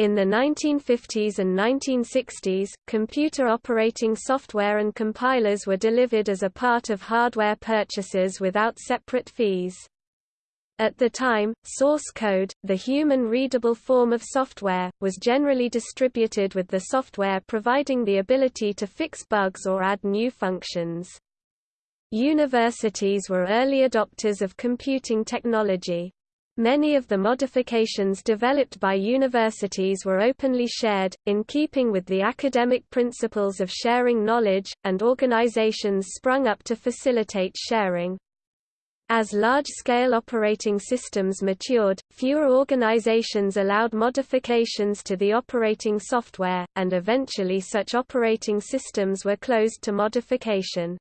In the 1950s and 1960s, computer operating software and compilers were delivered as a part of hardware purchases without separate fees. At the time, source code, the human-readable form of software, was generally distributed with the software providing the ability to fix bugs or add new functions. Universities were early adopters of computing technology. Many of the modifications developed by universities were openly shared, in keeping with the academic principles of sharing knowledge, and organizations sprung up to facilitate sharing. As large-scale operating systems matured, fewer organizations allowed modifications to the operating software, and eventually such operating systems were closed to modification.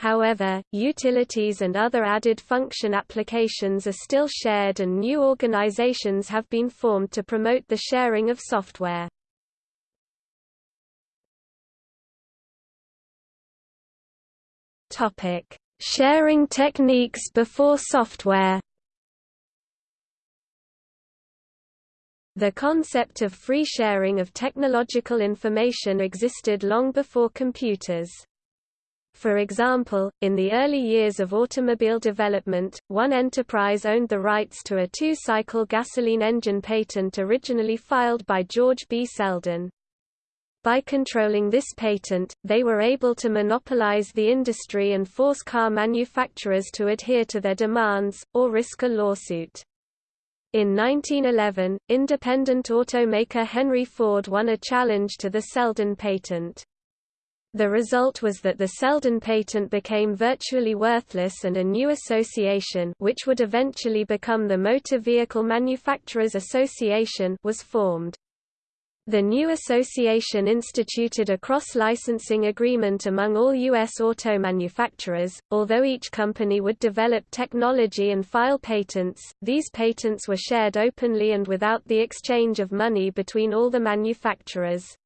However, utilities and other added function applications are still shared and new organizations have been formed to promote the sharing of software. Topic: Sharing techniques before software The concept of free sharing of technological information existed long before computers. For example, in the early years of automobile development, one enterprise owned the rights to a two-cycle gasoline engine patent originally filed by George B. Selden. By controlling this patent, they were able to monopolize the industry and force car manufacturers to adhere to their demands, or risk a lawsuit. In 1911, independent automaker Henry Ford won a challenge to the Selden patent. The result was that the Selden patent became virtually worthless and a new association which would eventually become the Motor Vehicle Manufacturers Association was formed. The new association instituted a cross-licensing agreement among all U.S. auto manufacturers. Although each company would develop technology and file patents, these patents were shared openly and without the exchange of money between all the manufacturers.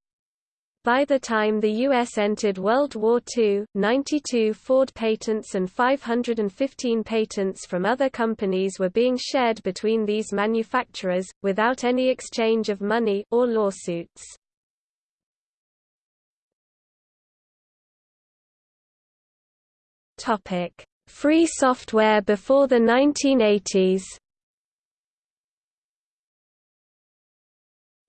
By the time the U.S. entered World War II, 92 Ford patents and 515 patents from other companies were being shared between these manufacturers, without any exchange of money or lawsuits. Free software before the 1980s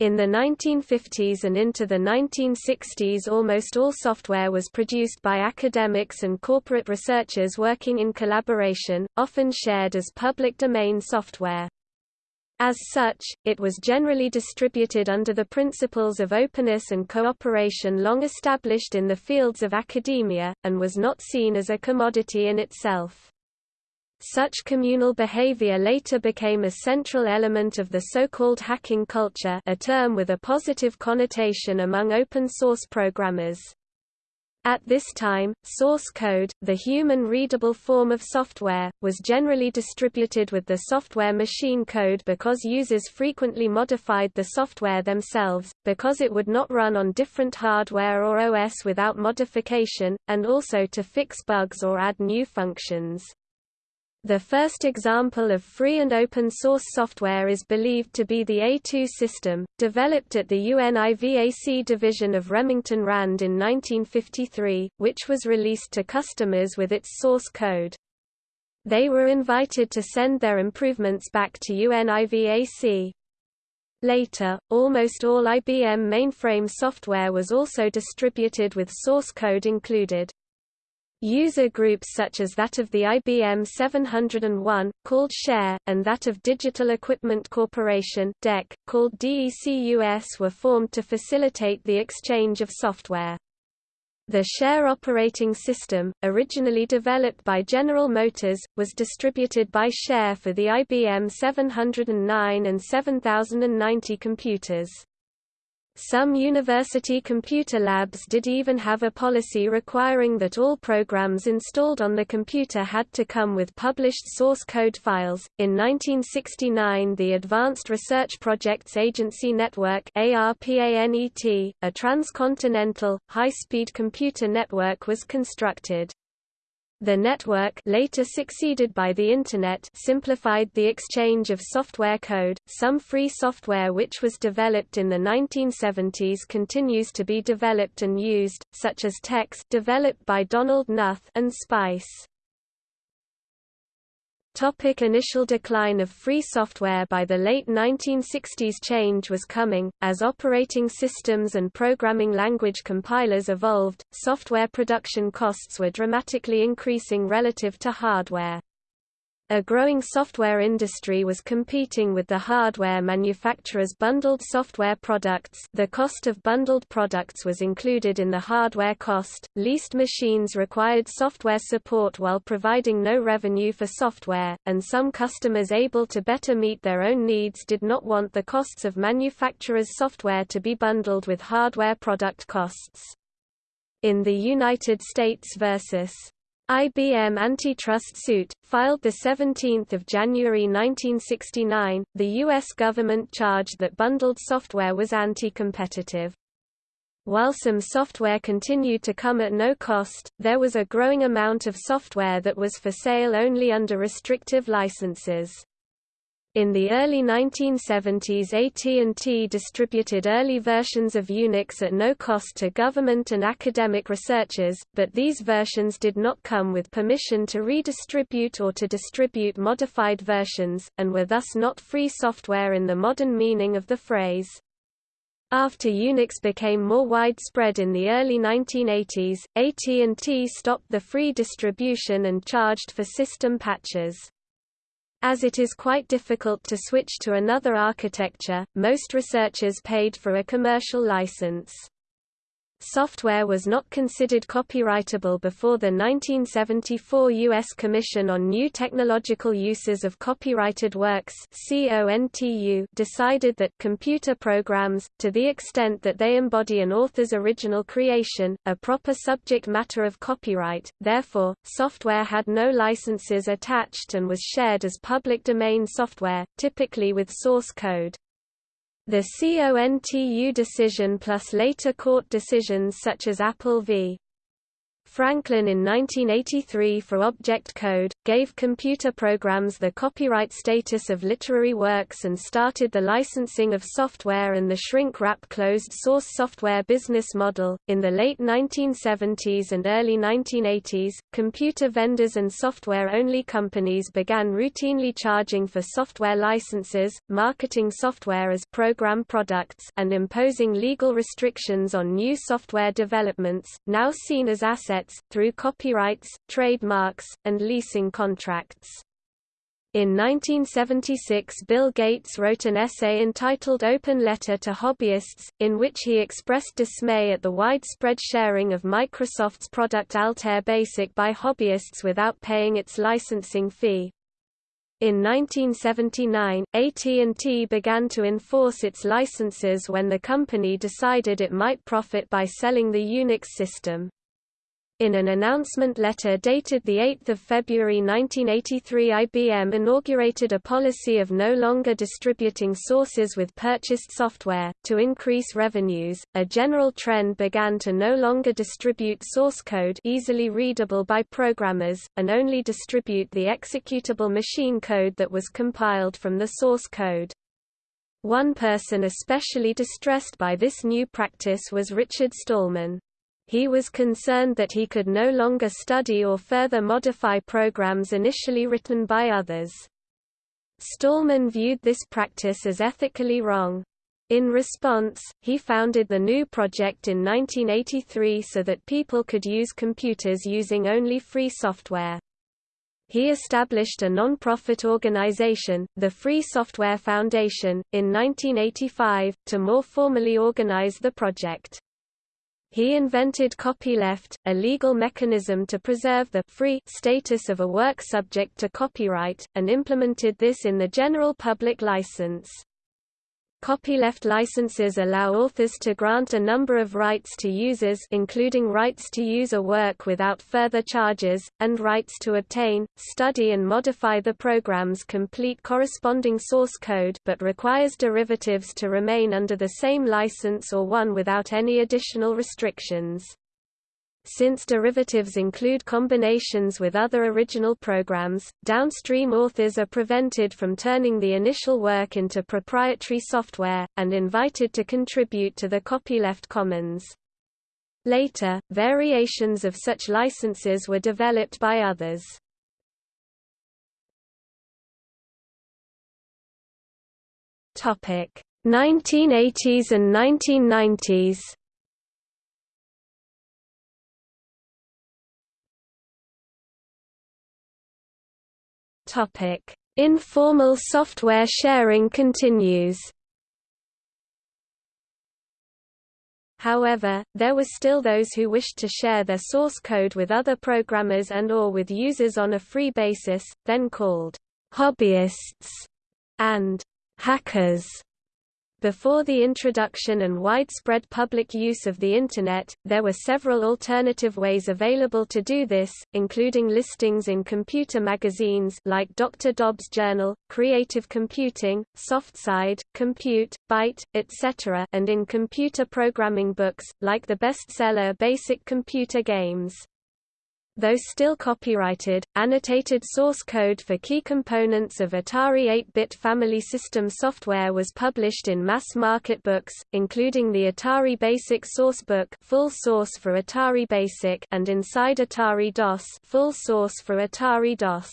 In the 1950s and into the 1960s almost all software was produced by academics and corporate researchers working in collaboration, often shared as public domain software. As such, it was generally distributed under the principles of openness and cooperation long established in the fields of academia, and was not seen as a commodity in itself. Such communal behavior later became a central element of the so-called hacking culture a term with a positive connotation among open-source programmers. At this time, source code, the human-readable form of software, was generally distributed with the software machine code because users frequently modified the software themselves, because it would not run on different hardware or OS without modification, and also to fix bugs or add new functions. The first example of free and open source software is believed to be the A2 system, developed at the UNIVAC division of Remington Rand in 1953, which was released to customers with its source code. They were invited to send their improvements back to UNIVAC. Later, almost all IBM mainframe software was also distributed with source code included. User groups such as that of the IBM 701, called SHARE, and that of Digital Equipment Corporation DEC, called DECUS were formed to facilitate the exchange of software. The Share operating system, originally developed by General Motors, was distributed by Share for the IBM 709 and 7090 computers. Some university computer labs did even have a policy requiring that all programs installed on the computer had to come with published source code files. In 1969, the Advanced Research Projects Agency Network (ARPANET), a transcontinental high-speed computer network was constructed. The network later succeeded by the Internet simplified the exchange of software code. Some free software which was developed in the 1970s continues to be developed and used, such as TeX developed by Donald Knuth and Spice. Topic initial decline of free software By the late 1960s change was coming, as operating systems and programming language compilers evolved, software production costs were dramatically increasing relative to hardware. A growing software industry was competing with the hardware manufacturers' bundled software products the cost of bundled products was included in the hardware cost, leased machines required software support while providing no revenue for software, and some customers able to better meet their own needs did not want the costs of manufacturers' software to be bundled with hardware product costs. In the United States versus IBM antitrust suit, filed 17 January 1969, the U.S. government charged that bundled software was anti-competitive. While some software continued to come at no cost, there was a growing amount of software that was for sale only under restrictive licenses. In the early 1970s AT&T distributed early versions of Unix at no cost to government and academic researchers, but these versions did not come with permission to redistribute or to distribute modified versions, and were thus not free software in the modern meaning of the phrase. After Unix became more widespread in the early 1980s, AT&T stopped the free distribution and charged for system patches. As it is quite difficult to switch to another architecture, most researchers paid for a commercial license. Software was not considered copyrightable before the 1974 U.S. Commission on New Technological Uses of Copyrighted Works decided that computer programs, to the extent that they embody an author's original creation, are proper subject matter of copyright, therefore, software had no licenses attached and was shared as public domain software, typically with source code. The CONTU decision plus later court decisions such as Apple v. Franklin in 1983 for Object Code, gave computer programs the copyright status of literary works and started the licensing of software and the shrink-wrap closed-source software business model. In the late 1970s and early 1980s, computer vendors and software-only companies began routinely charging for software licenses, marketing software as program products, and imposing legal restrictions on new software developments, now seen as assets through copyrights, trademarks, and leasing contracts. In 1976 Bill Gates wrote an essay entitled Open Letter to Hobbyists, in which he expressed dismay at the widespread sharing of Microsoft's product Altair Basic by hobbyists without paying its licensing fee. In 1979, AT&T began to enforce its licenses when the company decided it might profit by selling the Unix system. In an announcement letter dated 8 February 1983 IBM inaugurated a policy of no longer distributing sources with purchased software. To increase revenues, a general trend began to no longer distribute source code easily readable by programmers, and only distribute the executable machine code that was compiled from the source code. One person especially distressed by this new practice was Richard Stallman. He was concerned that he could no longer study or further modify programs initially written by others. Stallman viewed this practice as ethically wrong. In response, he founded the GNU Project in 1983 so that people could use computers using only free software. He established a non-profit organization, the Free Software Foundation, in 1985, to more formally organize the project. He invented copyleft, a legal mechanism to preserve the free status of a work subject to copyright, and implemented this in the general public license. Copyleft licenses allow authors to grant a number of rights to users including rights to use a work without further charges, and rights to obtain, study and modify the program's complete corresponding source code but requires derivatives to remain under the same license or one without any additional restrictions. Since derivatives include combinations with other original programs, downstream authors are prevented from turning the initial work into proprietary software, and invited to contribute to the copyleft commons. Later, variations of such licenses were developed by others. Topic 1980s and 1990s. Informal software sharing continues. However, there were still those who wished to share their source code with other programmers and or with users on a free basis, then called hobbyists and hackers. Before the introduction and widespread public use of the Internet, there were several alternative ways available to do this, including listings in computer magazines like Dr. Dobbs Journal, Creative Computing, SoftSide, Compute, Byte, etc. and in computer programming books, like the bestseller Basic Computer Games. Though still copyrighted, annotated source code for key components of Atari 8-bit Family System software was published in mass-market books, including the Atari Basic Sourcebook full source for Atari Basic and Inside Atari DOS full source for Atari DOS.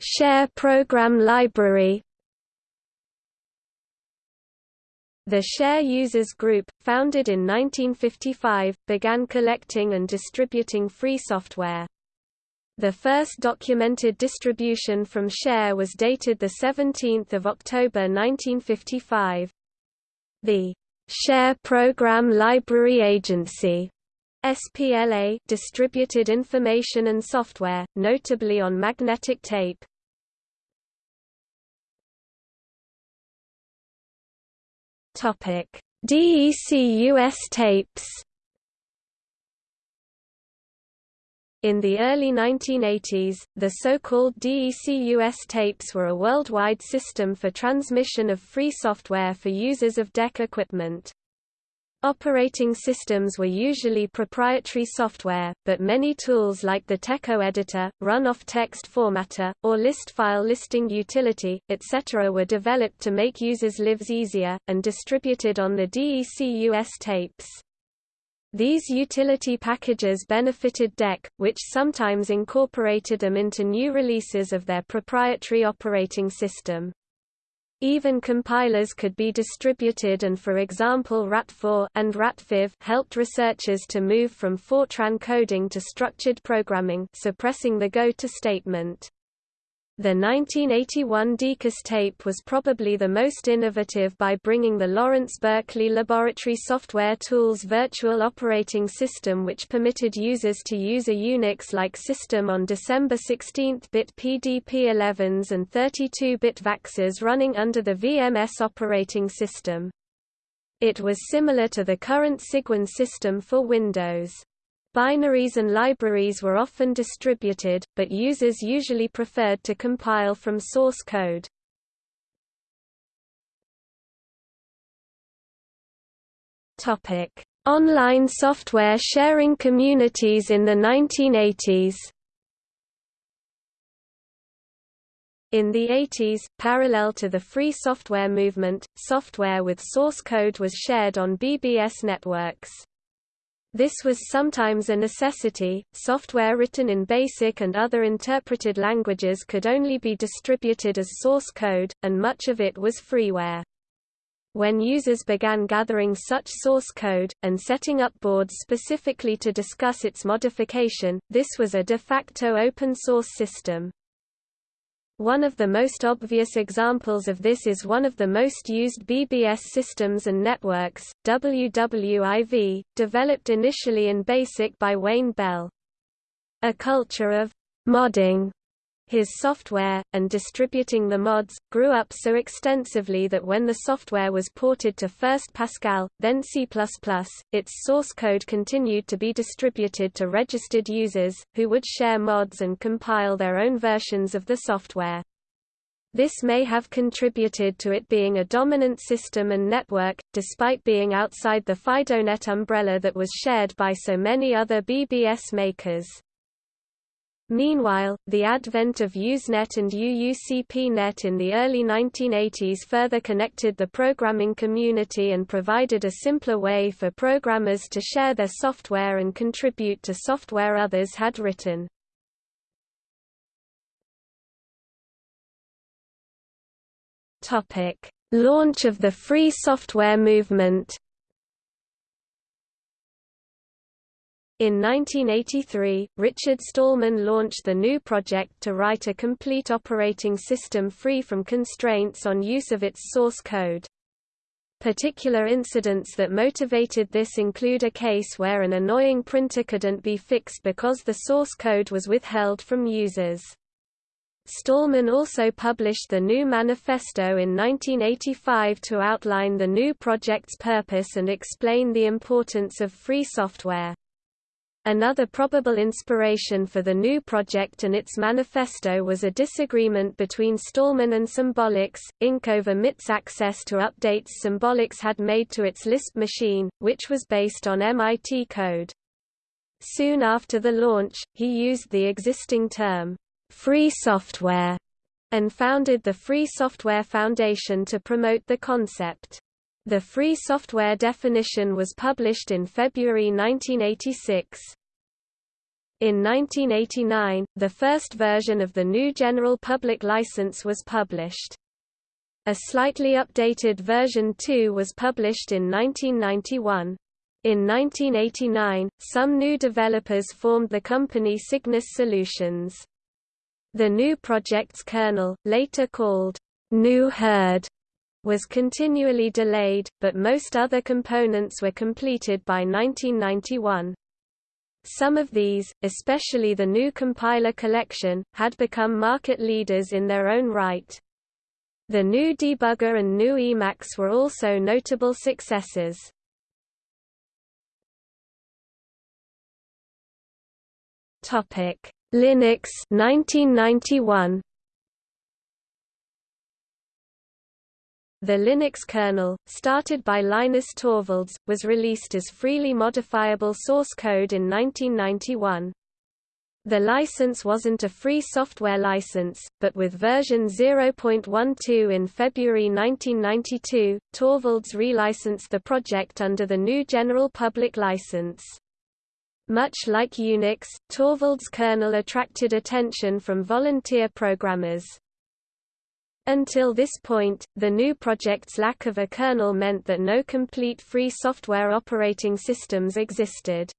Share Program Library The Share Users Group, founded in 1955, began collecting and distributing free software. The first documented distribution from Share was dated 17 October 1955. The Share Program Library Agency SPLA distributed information and software, notably on magnetic tape. Topic: DECUS tapes. In the early 1980s, the so-called DECUS tapes were a worldwide system for transmission of free software for users of DEC equipment. Operating systems were usually proprietary software, but many tools like the TECO editor, run-off text formatter, or list file listing utility, etc. were developed to make users' lives easier, and distributed on the DECUS tapes. These utility packages benefited DEC, which sometimes incorporated them into new releases of their proprietary operating system. Even compilers could be distributed and for example RATFOR and RATFIV helped researchers to move from Fortran coding to structured programming suppressing the go-to statement. The 1981 DECUS tape was probably the most innovative by bringing the Lawrence Berkeley Laboratory Software Tools virtual operating system which permitted users to use a Unix-like system on December 16-bit PDP-11s and 32-bit VAXs running under the VMS operating system. It was similar to the current Cygwin system for Windows. Binaries and libraries were often distributed, but users usually preferred to compile from source code. Topic: Online software sharing communities in the 1980s. In the 80s, parallel to the free software movement, software with source code was shared on BBS networks. This was sometimes a necessity. Software written in BASIC and other interpreted languages could only be distributed as source code, and much of it was freeware. When users began gathering such source code, and setting up boards specifically to discuss its modification, this was a de facto open source system. One of the most obvious examples of this is one of the most used BBS systems and networks, WWIV, developed initially in BASIC by Wayne Bell. A culture of modding his software, and distributing the mods, grew up so extensively that when the software was ported to first Pascal, then C++, its source code continued to be distributed to registered users, who would share mods and compile their own versions of the software. This may have contributed to it being a dominant system and network, despite being outside the FidoNet umbrella that was shared by so many other BBS makers. Meanwhile, the advent of Usenet and UUCPNet in the early 1980s further connected the programming community and provided a simpler way for programmers to share their software and contribute to software others had written. Launch of the free software movement. In 1983, Richard Stallman launched the GNU project to write a complete operating system free from constraints on use of its source code. Particular incidents that motivated this include a case where an annoying printer couldn't be fixed because the source code was withheld from users. Stallman also published the GNU Manifesto in 1985 to outline the GNU project's purpose and explain the importance of free software. Another probable inspiration for the GNU project and its manifesto was a disagreement between Stallman and Symbolics, Inc. over MIT's access to updates Symbolics had made to its Lisp machine, which was based on MIT code. Soon after the launch, he used the existing term, free software, and founded the Free Software Foundation to promote the concept. The free software definition was published in February 1986. In 1989, the first version of the GNU General Public License was published. A slightly updated version 2 was published in 1991. In 1989, some GNU developers formed the company Cygnus Solutions. The GNU project's kernel, later called GNU Hurd, was continually delayed, but most other components were completed by 1991. Some of these, especially the GNU compiler collection, had become market leaders in their own right. The GNU debugger and GNU Emacs were also notable successes. Linux 1991 The Linux kernel, started by Linus Torvalds, was released as freely modifiable source code in 1991. The license wasn't a free software license, but with version 0.12 in February 1992, Torvalds relicensed the project under the GNU General Public License. Much like Unix, Torvalds' kernel attracted attention from volunteer programmers. Until this point, the GNU project's lack of a kernel meant that no complete free software operating systems existed.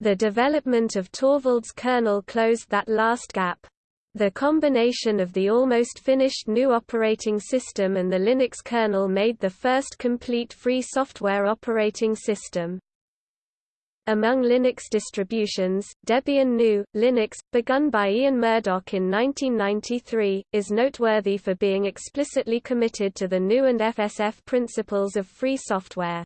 The development of Torvalds' kernel closed that last gap. The combination of the almost finished GNU operating system and the Linux kernel made the first complete free software operating system. Among Linux distributions, Debian GNU, Linux, begun by Ian Murdock in 1993, is noteworthy for being explicitly committed to the GNU and FSF principles of free software.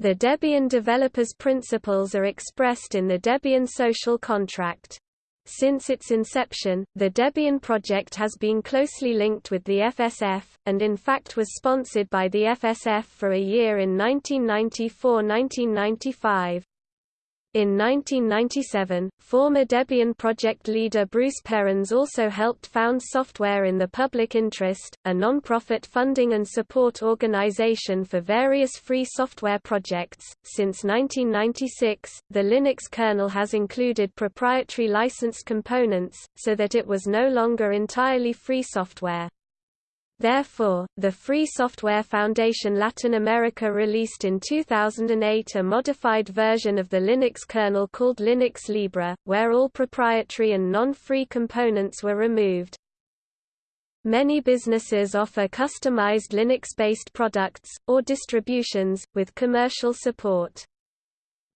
The Debian developers' principles are expressed in the Debian social contract. Since its inception, the Debian project has been closely linked with the FSF, and in fact was sponsored by the FSF for a year in 1994–1995. In 1997, former Debian project leader Bruce Perens also helped found Software in the Public Interest, a non-profit funding and support organization for various free software projects. Since 1996, the Linux kernel has included proprietary licensed components, so that it was no longer entirely free software. Therefore, the Free Software Foundation Latin America released in 2008 a modified version of the Linux kernel called Linux Libre, where all proprietary and non-free components were removed. Many businesses offer customized Linux-based products, or distributions, with commercial support.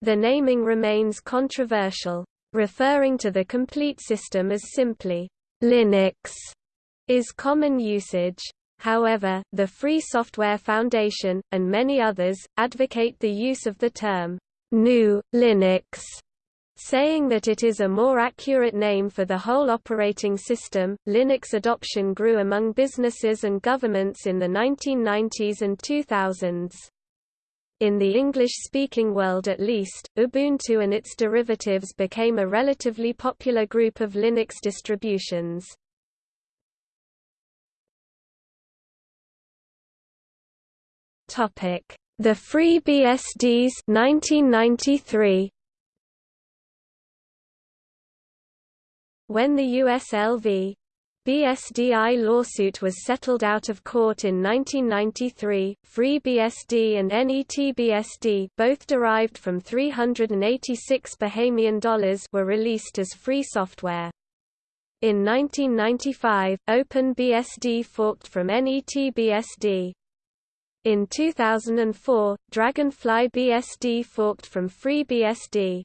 The naming remains controversial. Referring to the complete system as simply Linux is common usage. However, the Free Software Foundation, and many others, advocate the use of the term GNU Linux saying that it is a more accurate name for the whole operating system. Linux adoption grew among businesses and governments in the 1990s and 2000s. In the English-speaking world at least, Ubuntu and its derivatives became a relatively popular group of Linux distributions. The FreeBSDs 1993. When the USLV BSDI lawsuit was settled out of court in 1993. FreeBSD and NETBSD, both derived from 386 Bahamian dollars, were released as free software. In 1995, OpenBSD forked from NETBSD. In 2004, Dragonfly BSD forked from FreeBSD.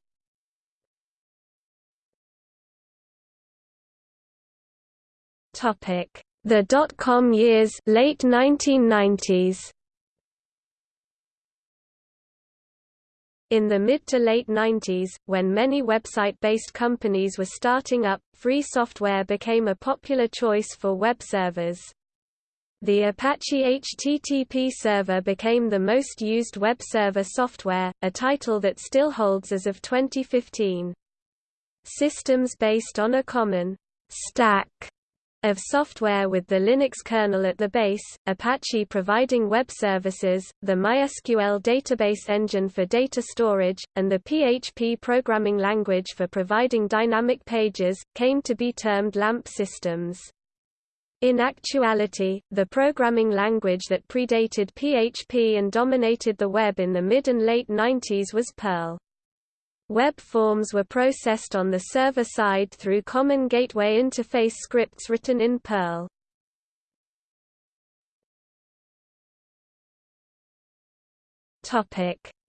Topic: The dot-com years, late 1990s. In the mid to late 90s, when many website-based companies were starting up, free software became a popular choice for web servers. The Apache HTTP server became the most used web server software, a title that still holds as of 2015. Systems based on a common stack of software with the Linux kernel at the base, Apache providing web services, the MySQL database engine for data storage, and the PHP programming language for providing dynamic pages, came to be termed LAMP systems. In actuality, the programming language that predated PHP and dominated the web in the mid and late 90s was Perl. Web forms were processed on the server side through Common Gateway Interface scripts written in Perl.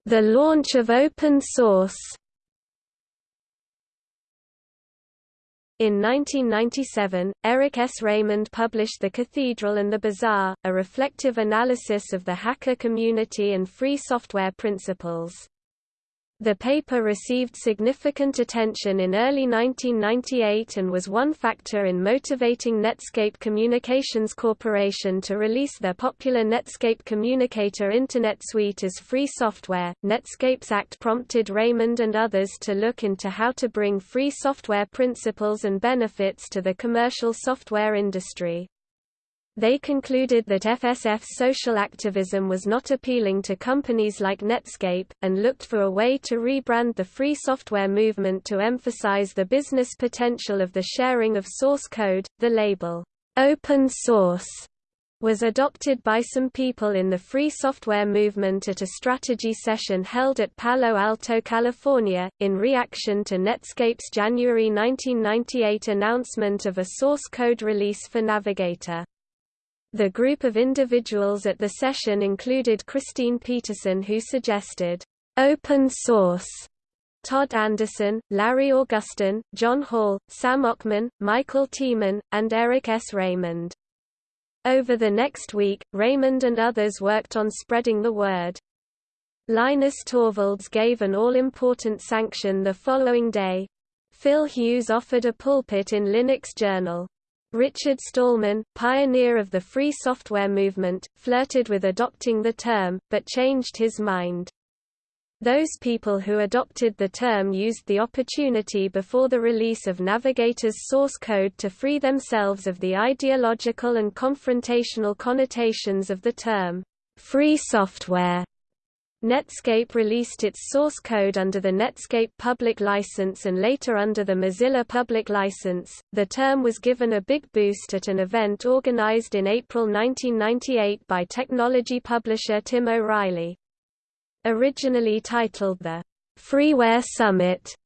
The launch of open source In 1997, Eric S. Raymond published The Cathedral and the Bazaar, a reflective analysis of the hacker community and free software principles. The paper received significant attention in early 1998 and was one factor in motivating Netscape Communications Corporation to release their popular Netscape Communicator Internet Suite as free software. Netscape's Act prompted Raymond and others to look into how to bring free software principles and benefits to the commercial software industry. They concluded that FSF's social activism was not appealing to companies like Netscape, and looked for a way to rebrand the free software movement to emphasize the business potential of the sharing of source code. The label, open source, was adopted by some people in the free software movement at a strategy session held at Palo Alto, California, in reaction to Netscape's January 1998 announcement of a source code release for Navigator. The group of individuals at the session included Christine Peterson who suggested, "...open source." Todd Anderson, Larry Augustin, John Hall, Sam Ockman, Michael Tiemann, and Eric S. Raymond. Over the next week, Raymond and others worked on spreading the word. Linus Torvalds gave an all-important sanction the following day. Phil Hughes offered a pulpit in Linux Journal. Richard Stallman, pioneer of the free software movement, flirted with adopting the term, but changed his mind. Those people who adopted the term used the opportunity before the release of Navigator's source code to free themselves of the ideological and confrontational connotations of the term, free software. Netscape released its source code under the Netscape Public License and later under the Mozilla Public License. The term was given a big boost at an event organized in April 1998 by technology publisher Tim O'Reilly. Originally titled the Freeware Summit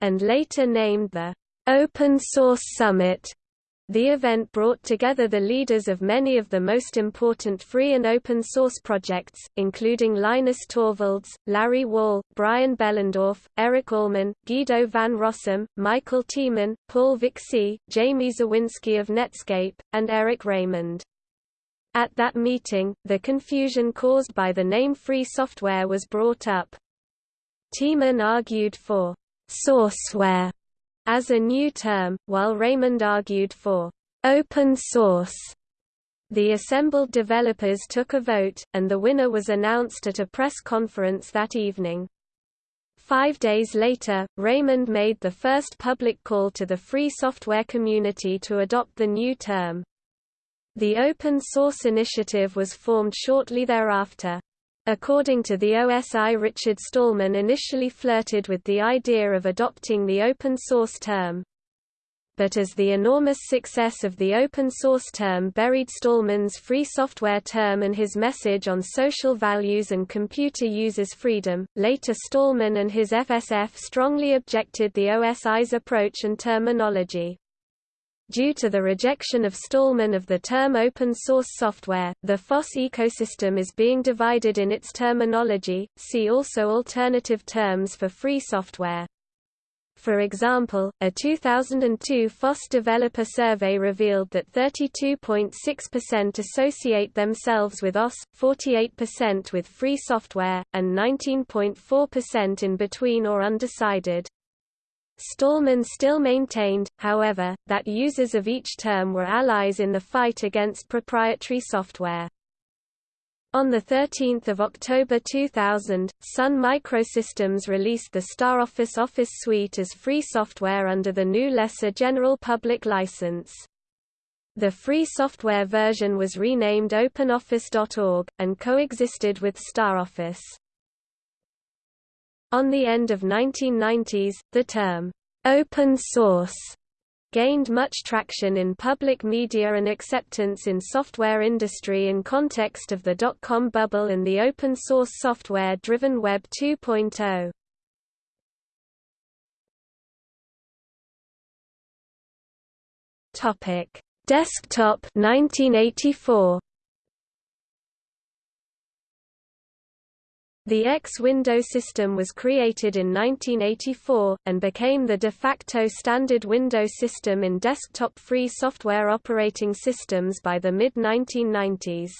and later named the Open Source Summit, the event brought together the leaders of many of the most important free and open source projects, including Linus Torvalds, Larry Wall, Brian Behlendorf, Eric Allman, Guido van Rossum, Michael Tiemann, Paul Vixie, Jamie Zawinski of Netscape, and Eric Raymond. At that meeting, the confusion caused by the name free software was brought up. Tiemann argued for sourceware as a new term, while Raymond argued for open source. The assembled developers took a vote, and the winner was announced at a press conference that evening. Five days later, Raymond made the first public call to the free software community to adopt the new term. The Open Source Initiative was formed shortly thereafter. According to the OSI Richard Stallman initially flirted with the idea of adopting the open source term. But as the enormous success of the open source term buried Stallman's free software term and his message on social values and computer users' freedom, later Stallman and his FSF strongly objected the OSI's approach and terminology. Due to the rejection of Stallman of the term open source software, the FOSS ecosystem is being divided in its terminology, see also alternative terms for free software. For example, a 2002 FOSS developer survey revealed that 32.6% associate themselves with OS, 48% with free software, and 19.4% in between or undecided. Stallman still maintained, however, that users of each term were allies in the fight against proprietary software. On 13 October 2000, Sun Microsystems released the StarOffice Office Suite as free software under the GNU Lesser General Public License. The free software version was renamed OpenOffice.org, and coexisted with StarOffice. On the end of 1990s, the term, open source gained much traction in public media and acceptance in software industry in context of the dot-com bubble and the open-source software-driven Web 2.0. Topic: Desktop 1984 The X window system was created in 1984, and became the de facto standard window system in desktop-free software operating systems by the mid-1990s.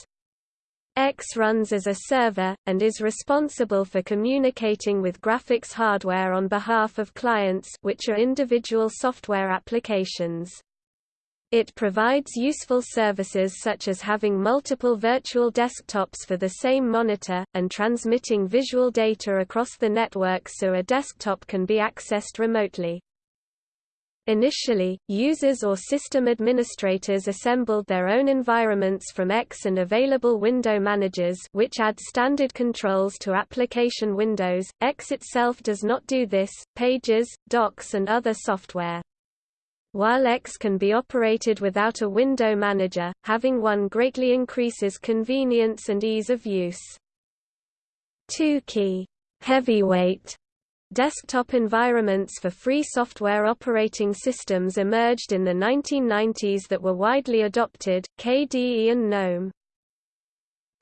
X runs as a server, and is responsible for communicating with graphics hardware on behalf of clients which are individual software applications. It provides useful services such as having multiple virtual desktops for the same monitor, and transmitting visual data across the network so a desktop can be accessed remotely. Initially, users or system administrators assembled their own environments from X and available window managers which add standard controls to application windows. X itself does not do this, Pages, Docs and other software. While X can be operated without a window manager, having one greatly increases convenience and ease of use. Two-key heavyweight desktop environments for free software operating systems emerged in the 1990s that were widely adopted, KDE and GNOME.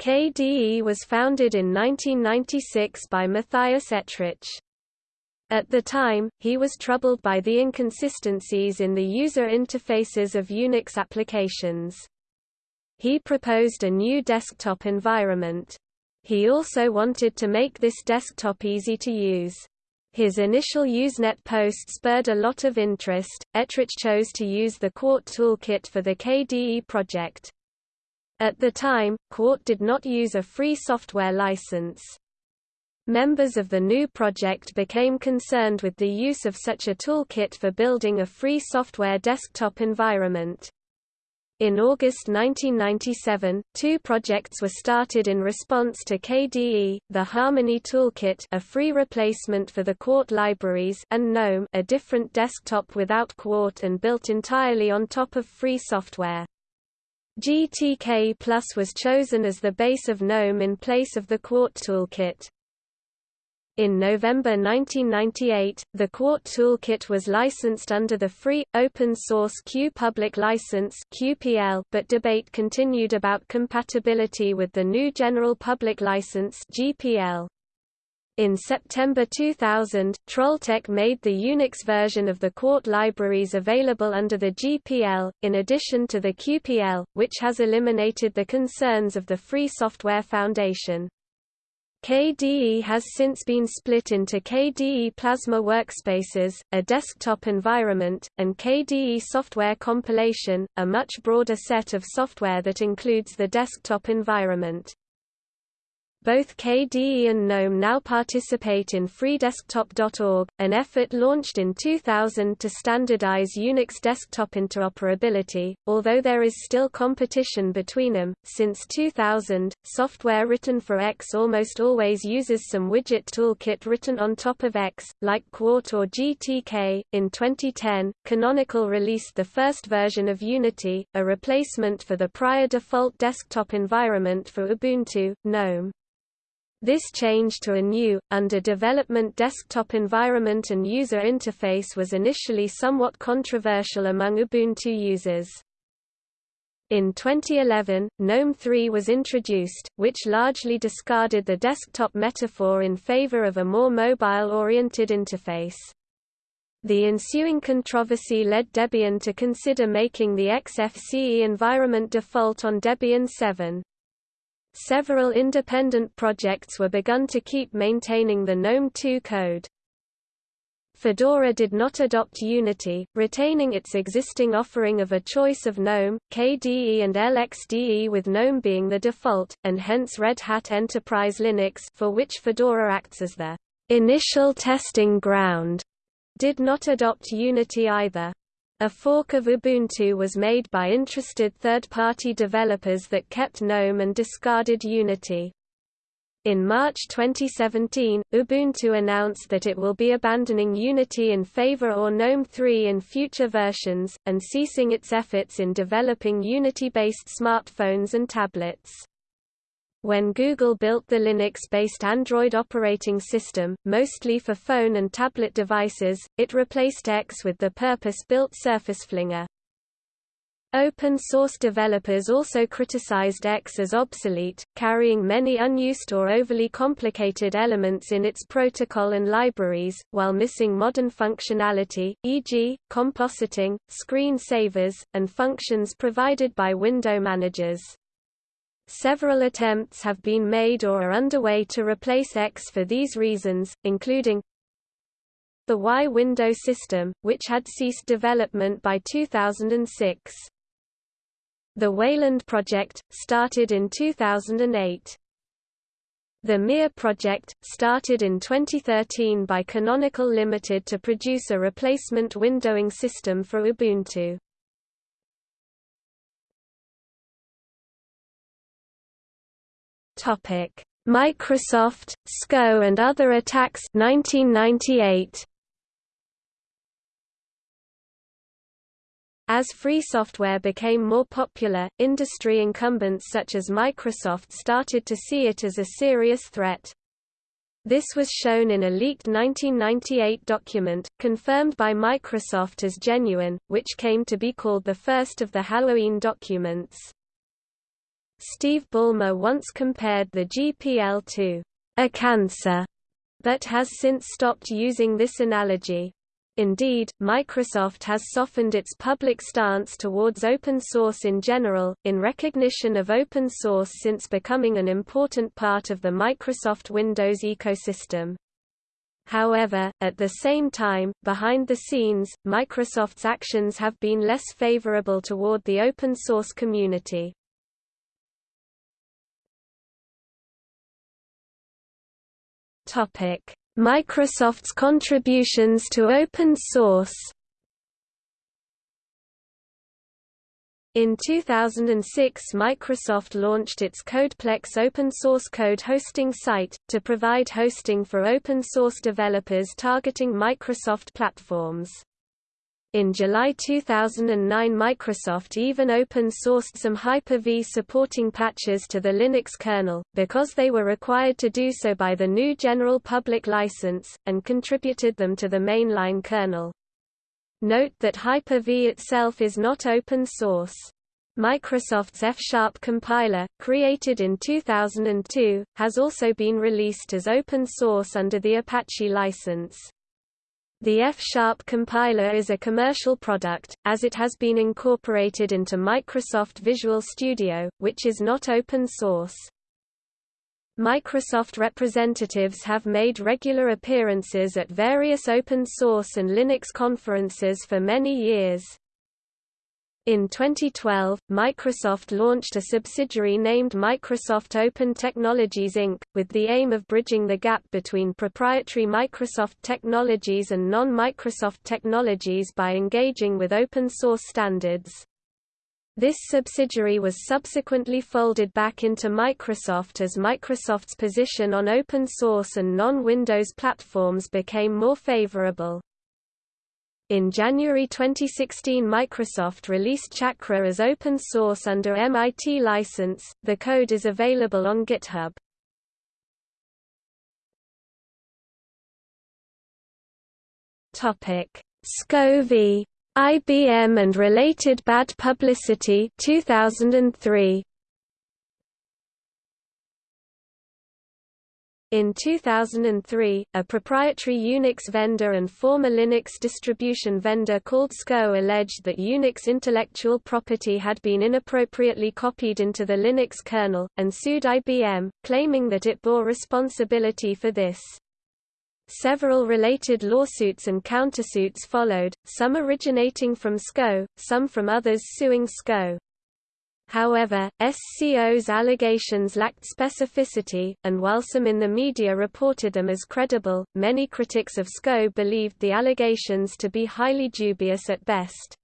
KDE was founded in 1996 by Matthias Ettrich. At the time, he was troubled by the inconsistencies in the user interfaces of Unix applications. He proposed a new desktop environment. He also wanted to make this desktop easy to use. His initial Usenet post spurred a lot of interest. Ettrich chose to use the Qt toolkit for the KDE project. At the time, Qt did not use a free software license. Members of the GNU project became concerned with the use of such a toolkit for building a free software desktop environment. In August 1997, two projects were started in response to KDE, the Harmony Toolkit a free replacement for the Qt libraries and GNOME a different desktop without Qt and built entirely on top of free software. GTK Plus was chosen as the base of GNOME in place of the Qt toolkit. In November 1998, the Qt toolkit was licensed under the free, open-source Q Public License QPL, but debate continued about compatibility with the GNU General Public License GPL. In September 2000, Trolltech made the Unix version of the Qt libraries available under the GPL, in addition to the QPL, which has eliminated the concerns of the Free Software Foundation. KDE has since been split into KDE Plasma Workspaces, a desktop environment, and KDE Software Compilation, a much broader set of software that includes the desktop environment. Both KDE and GNOME now participate in freedesktop.org, an effort launched in 2000 to standardize Unix desktop interoperability, although there is still competition between them. Since 2000, software written for X almost always uses some widget toolkit written on top of X, like Qt or GTK. In 2010, Canonical released the first version of Unity, a replacement for the prior default desktop environment for Ubuntu, GNOME. This change to a new, under development desktop environment and user interface was initially somewhat controversial among Ubuntu users. In 2011, GNOME 3 was introduced, which largely discarded the desktop metaphor in favor of a more mobile-oriented interface. The ensuing controversy led Debian to consider making the XFCE environment default on Debian 7. Several independent projects were begun to keep maintaining the GNOME 2 code. Fedora did not adopt Unity, retaining its existing offering of a choice of GNOME, KDE and LXDE with GNOME being the default, and hence Red Hat Enterprise Linux for which Fedora acts as the initial testing ground, did not adopt Unity either. A fork of Ubuntu was made by interested third-party developers that kept GNOME and discarded Unity. In March 2017, Ubuntu announced that it will be abandoning Unity in favor of GNOME 3 in future versions, and ceasing its efforts in developing Unity-based smartphones and tablets. When Google built the Linux-based Android operating system, mostly for phone and tablet devices, it replaced X with the purpose-built SurfaceFlinger. Open-source developers also criticized X as obsolete, carrying many unused or overly complicated elements in its protocol and libraries, while missing modern functionality, e.g., compositing, screen savers, and functions provided by window managers. Several attempts have been made or are underway to replace X for these reasons, including the Y window system, which had ceased development by 2006. The Wayland project, started in 2008. The Mir project, started in 2013 by Canonical Limited to produce a replacement windowing system for Ubuntu. Topic: Microsoft, SCO and other attacks 1998. As free software became more popular, industry incumbents such as Microsoft started to see it as a serious threat. This was shown in a leaked 1998 document, confirmed by Microsoft as genuine, which came to be called the first of the Halloween documents. Steve Ballmer once compared the GPL to a cancer, but has since stopped using this analogy. Indeed, Microsoft has softened its public stance towards open source in general, in recognition of open source since becoming an important part of the Microsoft Windows ecosystem. However, at the same time, behind the scenes, Microsoft's actions have been less favorable toward the open source community. Microsoft's contributions to open source. In 2006 Microsoft launched its CodePlex open-source code hosting site, to provide hosting for open-source developers targeting Microsoft platforms. In July 2009 Microsoft even open-sourced some Hyper-V supporting patches to the Linux kernel, because they were required to do so by the GNU General Public License, and contributed them to the mainline kernel. Note that Hyper-V itself is not open source. Microsoft's F-sharp compiler, created in 2002, has also been released as open source under the Apache license. The F-sharp compiler is a commercial product, as it has been incorporated into Microsoft Visual Studio, which is not open source. Microsoft representatives have made regular appearances at various open source and Linux conferences for many years. In 2012, Microsoft launched a subsidiary named Microsoft Open Technologies Inc., with the aim of bridging the gap between proprietary Microsoft technologies and non-Microsoft technologies by engaging with open source standards. This subsidiary was subsequently folded back into Microsoft as Microsoft's position on open source and non-Windows platforms became more favorable. In January 2016 Microsoft released Chakra as open source under MIT license, the code is available on GitHub. SCO IBM and related bad publicity 2003 In 2003, a proprietary Unix vendor and former Linux distribution vendor called SCO alleged that Unix intellectual property had been inappropriately copied into the Linux kernel, and sued IBM, claiming that it bore responsibility for this. Several related lawsuits and countersuits followed, some originating from SCO, some from others suing SCO. However, SCO's allegations lacked specificity, and while some in the media reported them as credible, many critics of SCO believed the allegations to be highly dubious at best.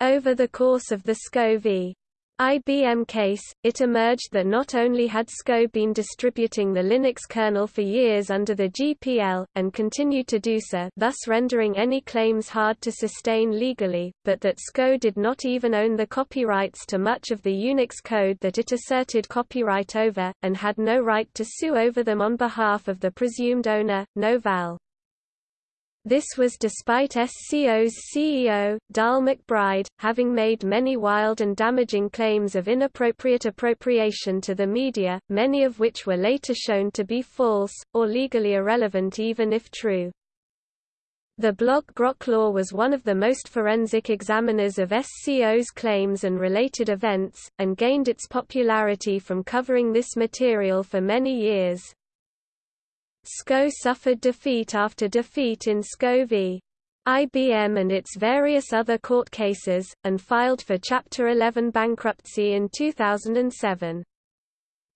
Over the course of the SCO v. IBM case, it emerged that not only had SCO been distributing the Linux kernel for years under the GPL, and continued to do so thus rendering any claims hard to sustain legally, but that SCO did not even own the copyrights to much of the Unix code that it asserted copyright over, and had no right to sue over them on behalf of the presumed owner, Novell. This was despite SCO's CEO, Darl McBride, having made many wild and damaging claims of inappropriate appropriation to the media, many of which were later shown to be false, or legally irrelevant even if true. The blog Groklaw was one of the most forensic examiners of SCO's claims and related events, and gained its popularity from covering this material for many years. SCO suffered defeat after defeat in SCO v. IBM and its various other court cases, and filed for Chapter 11 bankruptcy in 2007.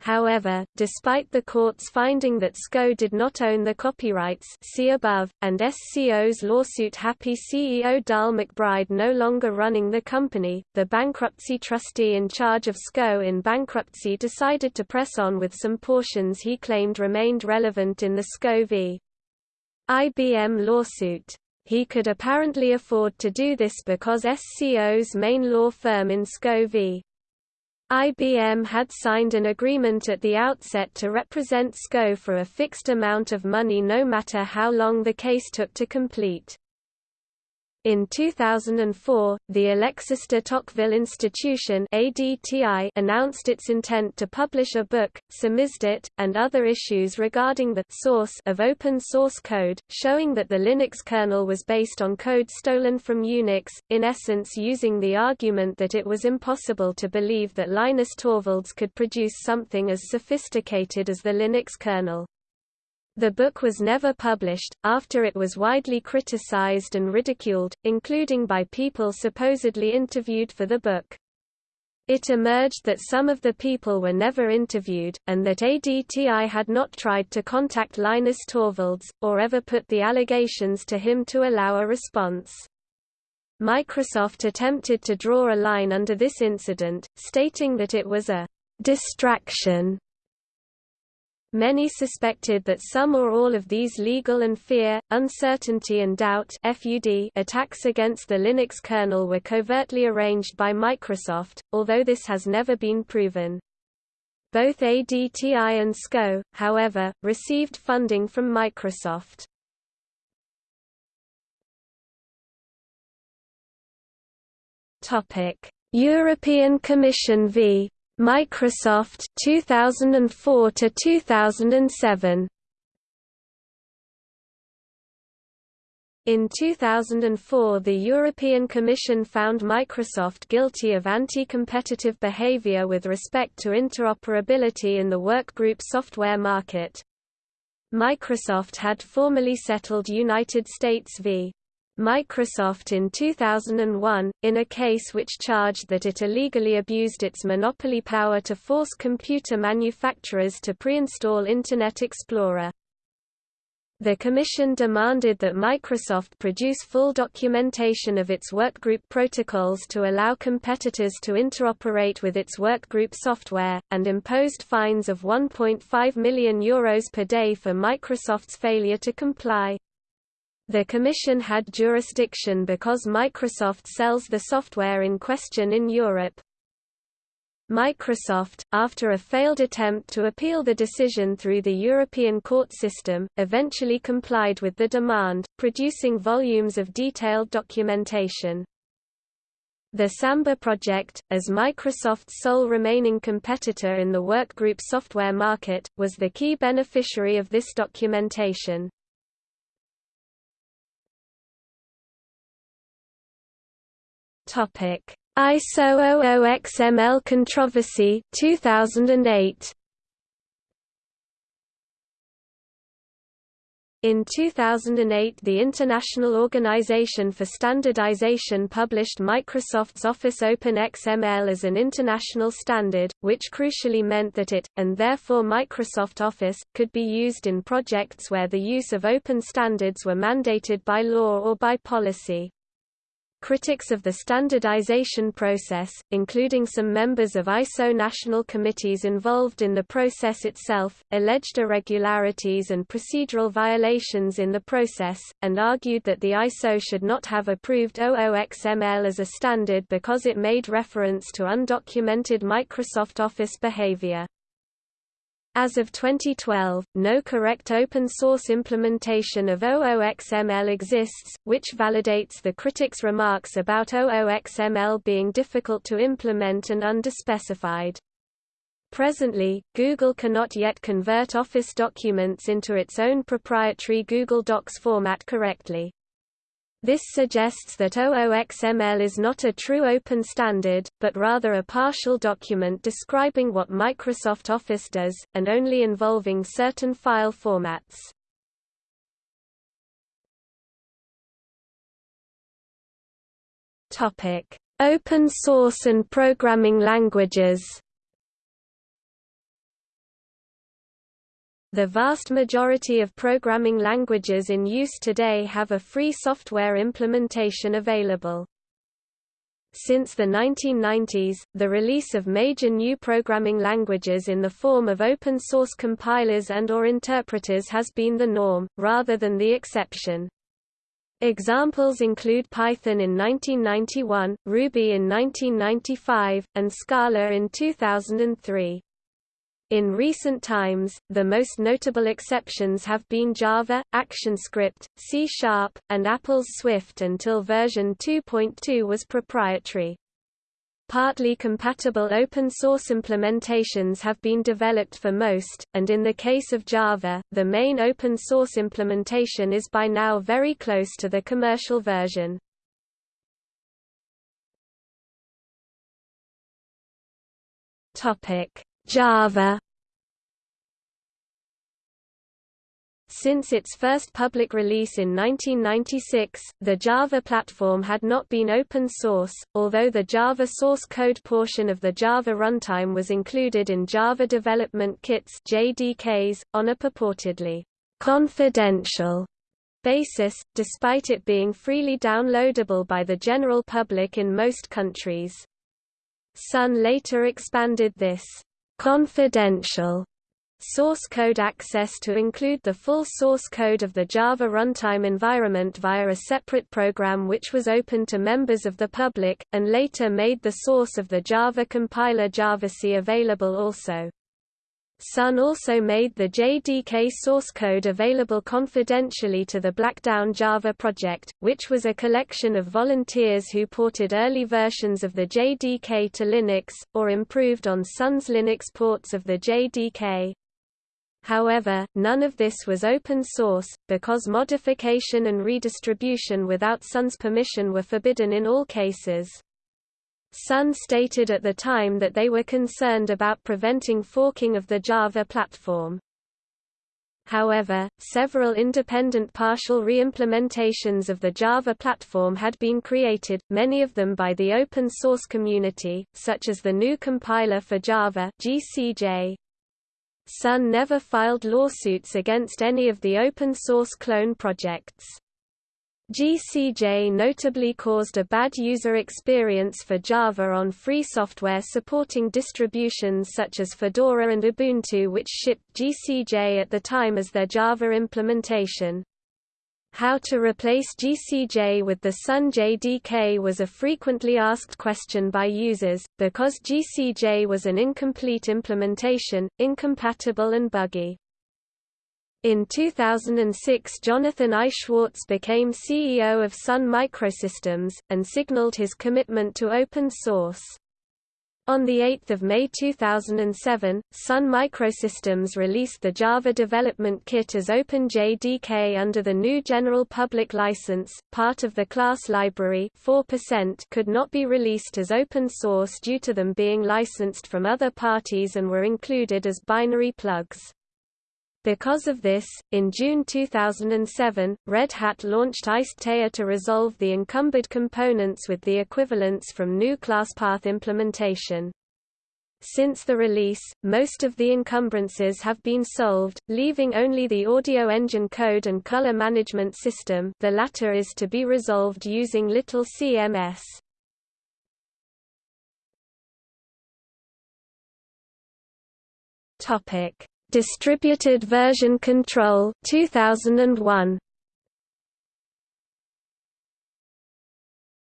However, despite the court's finding that SCO did not own the copyrights see above, and SCO's lawsuit happy CEO Darl McBride no longer running the company, the bankruptcy trustee in charge of SCO in bankruptcy decided to press on with some portions he claimed remained relevant in the SCO v. IBM lawsuit. He could apparently afford to do this because SCO's main law firm in SCO v. IBM had signed an agreement at the outset to represent SCO for a fixed amount of money no matter how long the case took to complete. In 2004, the Alexis de Tocqueville Institution ADTI announced its intent to publish a book, Samizdat, and other issues regarding the source of open source code, showing that the Linux kernel was based on code stolen from Unix, in essence using the argument that it was impossible to believe that Linus Torvalds could produce something as sophisticated as the Linux kernel. The book was never published, after it was widely criticized and ridiculed, including by people supposedly interviewed for the book. It emerged that some of the people were never interviewed, and that ADTI had not tried to contact Linus Torvalds, or ever put the allegations to him to allow a response. Microsoft attempted to draw a line under this incident, stating that it was a distraction Many suspected that some or all of these legal and fear, uncertainty and doubt attacks against the Linux kernel were covertly arranged by Microsoft, although this has never been proven. Both ADTI and SCO, however, received funding from Microsoft. European Commission v. Microsoft 2004 to 2007 In 2004 the European Commission found Microsoft guilty of anti-competitive behavior with respect to interoperability in the workgroup software market. Microsoft had formally settled United States v. Microsoft in 2001, in a case which charged that it illegally abused its monopoly power to force computer manufacturers to pre-install Internet Explorer. The Commission demanded that Microsoft produce full documentation of its workgroup protocols to allow competitors to interoperate with its workgroup software, and imposed fines of €1.5 million Euros per day for Microsoft's failure to comply. The Commission had jurisdiction because Microsoft sells the software in question in Europe. Microsoft, after a failed attempt to appeal the decision through the European court system, eventually complied with the demand, producing volumes of detailed documentation. The Samba project, as Microsoft's sole remaining competitor in the workgroup software market, was the key beneficiary of this documentation. Topic: ISO OOXML controversy 2008 In 2008 the International Organization for Standardization published Microsoft's Office Open XML as an international standard, which crucially meant that it, and therefore Microsoft Office, could be used in projects where the use of open standards were mandated by law or by policy. Critics of the standardization process, including some members of ISO national committees involved in the process itself, alleged irregularities and procedural violations in the process, and argued that the ISO should not have approved OOXML as a standard because it made reference to undocumented Microsoft Office behavior. As of 2012, no correct open-source implementation of OOXML exists, which validates the critics' remarks about OOXML being difficult to implement and underspecified. Presently, Google cannot yet convert Office documents into its own proprietary Google Docs format correctly. This suggests that OOXML is not a true open standard, but rather a partial document describing what Microsoft Office does, and only involving certain file formats. Open source and programming languages The vast majority of programming languages in use today have a free software implementation available. Since the 1990s, the release of major new programming languages in the form of open-source compilers and or interpreters has been the norm, rather than the exception. Examples include Python in 1991, Ruby in 1995, and Scala in 2003. In recent times, the most notable exceptions have been Java, ActionScript, C Sharp, and Apple's Swift until version 2.2 was proprietary. Partly compatible open-source implementations have been developed for most, and in the case of Java, the main open-source implementation is by now very close to the commercial version. Topic: Java Since its first public release in 1996, the Java platform had not been open source, although the Java source code portion of the Java runtime was included in Java Development Kits JDKs, on a purportedly confidential basis, despite it being freely downloadable by the general public in most countries. Sun later expanded this confidential source code access to include the full source code of the Java runtime environment via a separate program which was open to members of the public, and later made the source of the Java compiler javac available also. Sun also made the JDK source code available confidentially to the Blackdown Java project, which was a collection of volunteers who ported early versions of the JDK to Linux, or improved on Sun's Linux ports of the JDK. However, none of this was open source, because modification and redistribution without Sun's permission were forbidden in all cases. Sun stated at the time that they were concerned about preventing forking of the Java platform. However, several independent partial re-implementations of the Java platform had been created, many of them by the open source community, such as the GNU compiler for Java GCJ. Sun never filed lawsuits against any of the open source clone projects. GCJ notably caused a bad user experience for Java on free software supporting distributions such as Fedora and Ubuntu which shipped GCJ at the time as their Java implementation. How to replace GCJ with the Sun JDK was a frequently asked question by users, because GCJ was an incomplete implementation, incompatible and buggy. In 2006 Jonathan I. Schwartz became CEO of Sun Microsystems, and signaled his commitment to open source. On 8 May 2007, Sun Microsystems released the Java Development Kit as OpenJDK under the GNU General Public License. Part of the class library 4% could not be released as open source due to them being licensed from other parties and were included as binary plugs. Because of this, in June 2007, Red Hat launched IcedTea to resolve the encumbered components with the equivalents from GNU ClassPath implementation. Since the release, most of the encumbrances have been solved, leaving only the audio engine code and color management system the latter is to be resolved using Little CMS. Topic Distributed Version Control 2001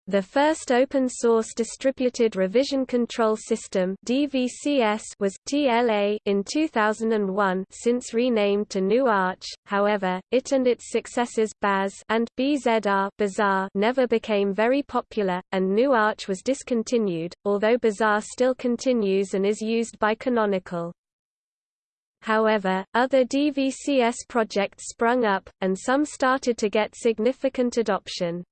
The first open-source distributed revision control system (DVCS) was TLA in 2001, since renamed to GNU Arch. However, it and its successors Baz and BZR Bazaar never became very popular, and GNU Arch was discontinued, although Bazaar still continues and is used by Canonical. However, other DVCS projects sprung up, and some started to get significant adoption.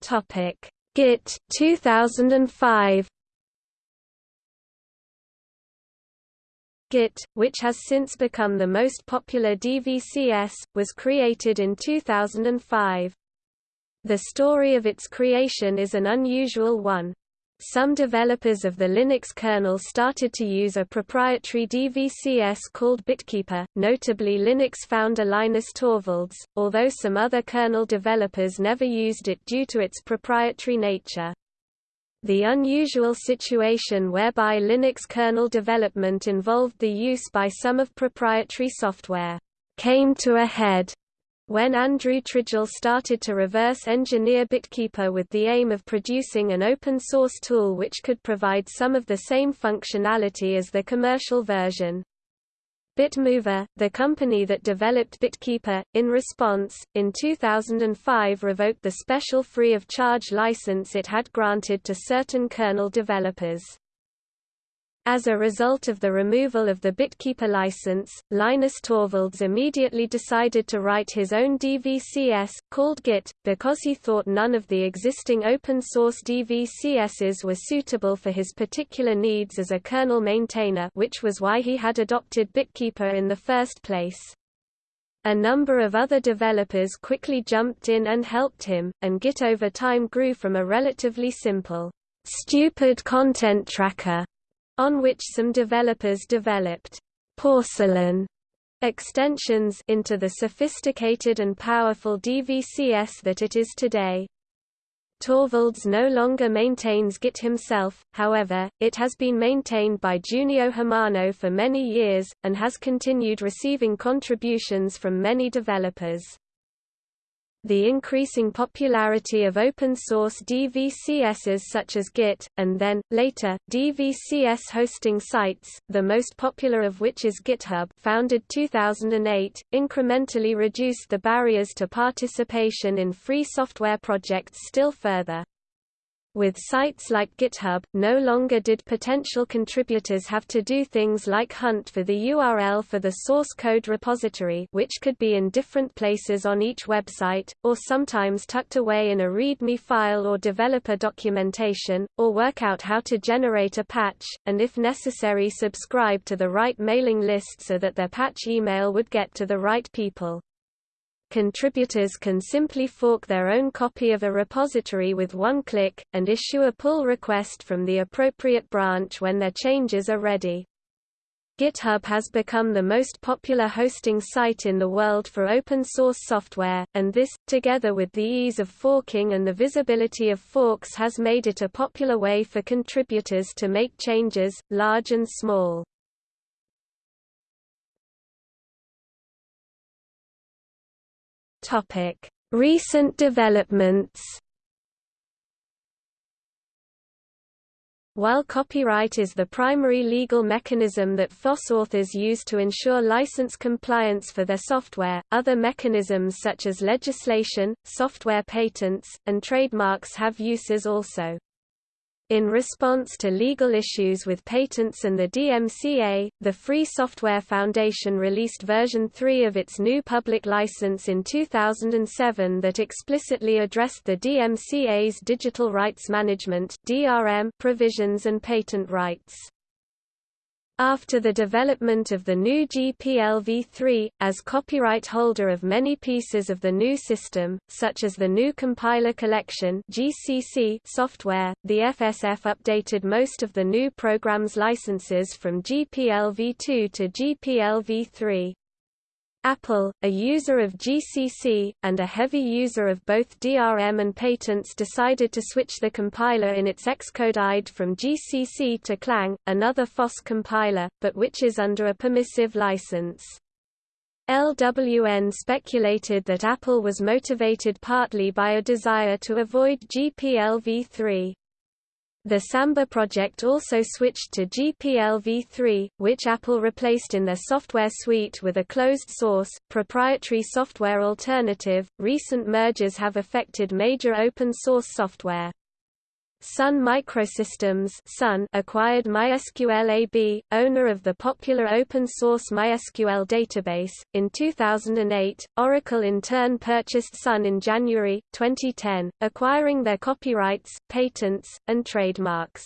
Topic: Git 2005. Git, which has since become the most popular DVCS, was created in 2005. The story of its creation is an unusual one. Some developers of the Linux kernel started to use a proprietary DVCS called BitKeeper, notably Linux founder Linus Torvalds, although some other kernel developers never used it due to its proprietary nature. The unusual situation whereby Linux kernel development involved the use by some of proprietary software came to a head when Andrew Tridgell started to reverse engineer BitKeeper with the aim of producing an open source tool which could provide some of the same functionality as the commercial version. Bitmover, the company that developed BitKeeper, in response, in 2005 revoked the special free of charge license it had granted to certain kernel developers. As a result of the removal of the BitKeeper license, Linus Torvalds immediately decided to write his own DVCS, called Git, because he thought none of the existing open-source DVCSs were suitable for his particular needs as a kernel maintainer which was why he had adopted BitKeeper in the first place. A number of other developers quickly jumped in and helped him, and Git over time grew from a relatively simple, stupid content tracker on which some developers developed porcelain extensions into the sophisticated and powerful DVCS that it is today. Torvalds no longer maintains Git himself, however, it has been maintained by Junio Hamano for many years, and has continued receiving contributions from many developers. The increasing popularity of open-source DVCSs such as Git, and then, later, DVCS hosting sites, the most popular of which is GitHub founded 2008, incrementally reduced the barriers to participation in free software projects still further. With sites like GitHub, no longer did potential contributors have to do things like hunt for the URL for the source code repository which could be in different places on each website, or sometimes tucked away in a README file or developer documentation, or work out how to generate a patch, and if necessary subscribe to the right mailing list so that their patch email would get to the right people. Contributors can simply fork their own copy of a repository with one click, and issue a pull request from the appropriate branch when their changes are ready. GitHub has become the most popular hosting site in the world for open-source software, and this, together with the ease of forking and the visibility of forks has made it a popular way for contributors to make changes, large and small. Topic: Recent developments. While copyright is the primary legal mechanism that FOSS authors use to ensure license compliance for their software, other mechanisms such as legislation, software patents, and trademarks have uses also. In response to legal issues with patents and the DMCA, the Free Software Foundation released version 3 of its GNU public license in 2007 that explicitly addressed the DMCA's digital rights management (DRM) provisions and patent rights. After the development of the GNU GPL v3, as copyright holder of many pieces of the GNU system, such as the GNU Compiler Collection (GCC) software, the FSF updated most of the GNU program's licenses from GPL v2 to GPL v3. Apple, a user of GCC, and a heavy user of both DRM and patents decided to switch the compiler in its Xcode IDE from GCC to Clang, another FOSS compiler, but which is under a permissive license. LWN speculated that Apple was motivated partly by a desire to avoid GPL v3. The Samba project also switched to GPL v3, which Apple replaced in their software suite with a closed-source, proprietary software alternative. Recent mergers have affected major open-source software. Sun Microsystems Sun acquired MySQL AB, owner of the popular open-source MySQL database. In 2008, Oracle in turn purchased Sun in January 2010, acquiring their copyrights, patents, and trademarks.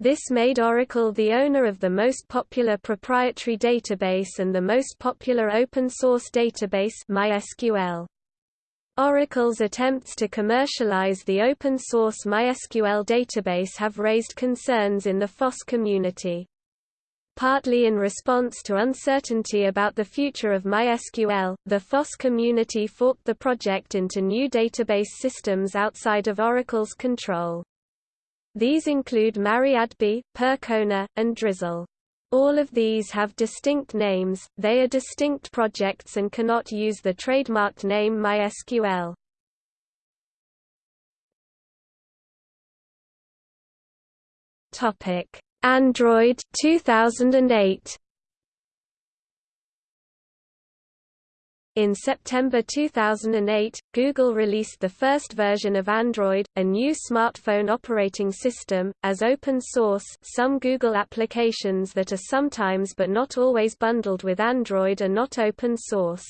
This made Oracle the owner of the most popular proprietary database and the most popular open-source database MySQL. Oracle's attempts to commercialize the open-source MySQL database have raised concerns in the FOSS community. Partly in response to uncertainty about the future of MySQL, the FOSS community forked the project into new database systems outside of Oracle's control. These include MariaDB, Percona, and Drizzle. All of these have distinct names, they are distinct projects and cannot use the trademarked name MySQL. Android 2008 In September 2008, Google released the first version of Android, a new smartphone operating system, as open source some Google applications that are sometimes but not always bundled with Android are not open source.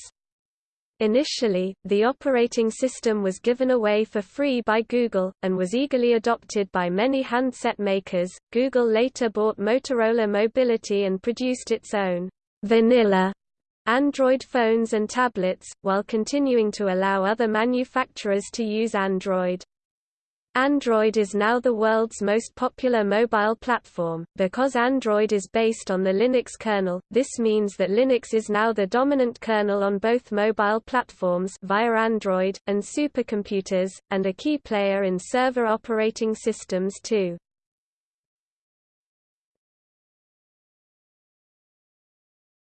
Initially, the operating system was given away for free by Google, and was eagerly adopted by many handset makers. Google later bought Motorola Mobility and produced its own vanilla Android phones and tablets, while continuing to allow other manufacturers to use Android. Android is now the world's most popular mobile platform. Because Android is based on the Linux kernel, this means that Linux is now the dominant kernel on both mobile platforms via Android, and supercomputers, and a key player in server operating systems too.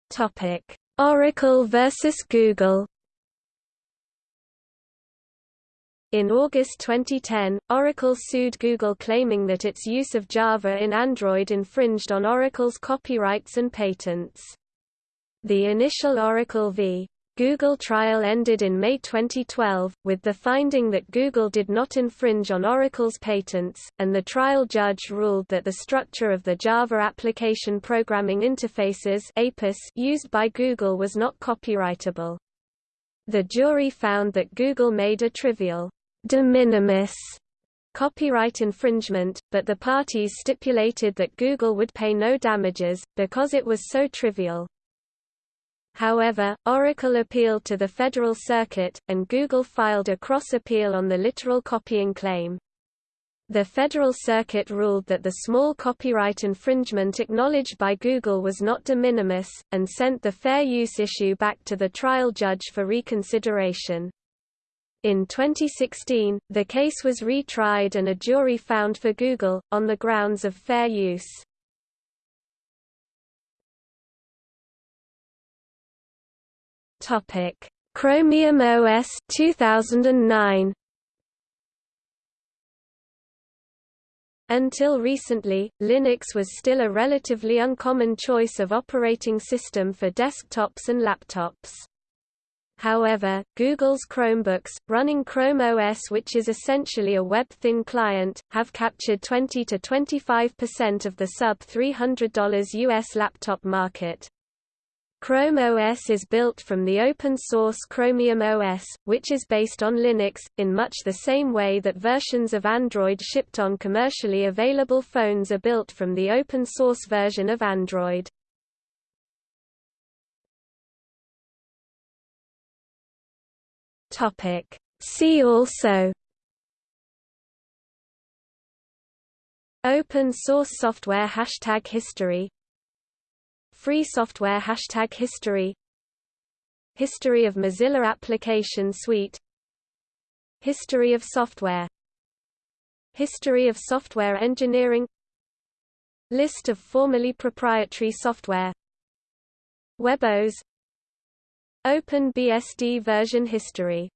Topic Oracle versus Google In August 2010, Oracle sued Google claiming that its use of Java in Android infringed on Oracle's copyrights and patents. The initial Oracle v. Google trial ended in May 2012, with the finding that Google did not infringe on Oracle's patents, and the trial judge ruled that the structure of the Java Application Programming Interfaces used by Google was not copyrightable. The jury found that Google made a trivial, de minimis copyright infringement, but the parties stipulated that Google would pay no damages, because it was so trivial. However, Oracle appealed to the Federal Circuit, and Google filed a cross-appeal on the literal copying claim. The Federal Circuit ruled that the small copyright infringement acknowledged by Google was not de minimis, and sent the fair use issue back to the trial judge for reconsideration. In 2016, the case was retried and a jury found for Google, on the grounds of fair use. Chromium OS 2009 Until recently, Linux was still a relatively uncommon choice of operating system for desktops and laptops. However, Google's Chromebooks, running Chrome OS which is essentially a web-thin client, have captured 20 to 25% of the sub-$300 US laptop market. Chrome OS is built from the open-source Chromium OS, which is based on Linux, in much the same way that versions of Android shipped on commercially available phones are built from the open-source version of Android. See also Open source software Hashtag history Free software Hashtag history History of Mozilla Application Suite History of software History of software engineering List of formerly proprietary software WebOS OpenBSD version history